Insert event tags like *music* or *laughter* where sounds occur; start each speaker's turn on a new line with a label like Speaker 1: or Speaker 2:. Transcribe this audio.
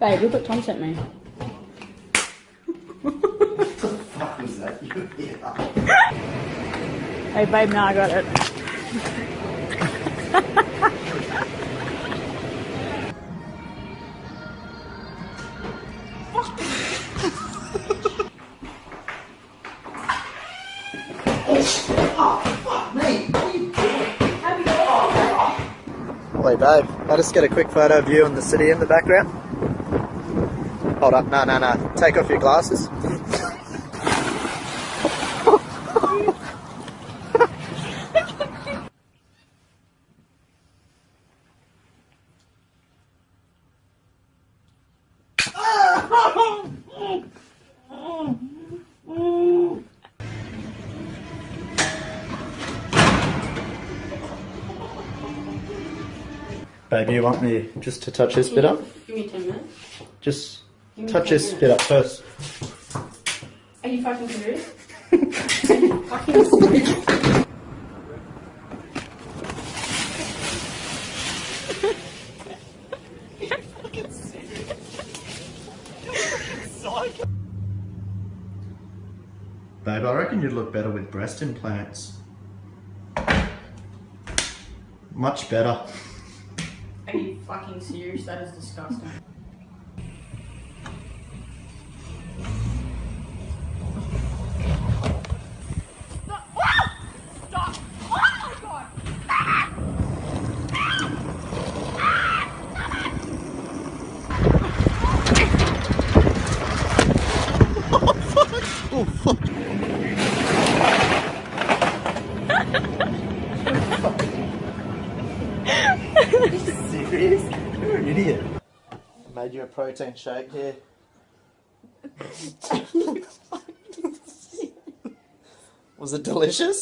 Speaker 1: Babe, look what Tom sent me.
Speaker 2: What the fuck was that?
Speaker 1: Hey, babe, now I got it.
Speaker 3: Hey babe, I'll just get a quick photo of you and the city in the background. Hold up, no, no, no. Take off your glasses. Baby, you want me just to touch this bit up?
Speaker 1: Give me 10 minutes.
Speaker 3: Just
Speaker 1: Give me
Speaker 3: touch
Speaker 1: 10
Speaker 3: this
Speaker 1: minutes.
Speaker 3: up first.
Speaker 1: Are you fucking serious? Are *laughs* you fucking serious?
Speaker 3: Babe, I reckon you'd look better with breast implants. Much better.
Speaker 1: Are you fucking serious? That is disgusting.
Speaker 3: Oh, serious? You're an idiot. Made you a protein shake here. *laughs* Was it delicious?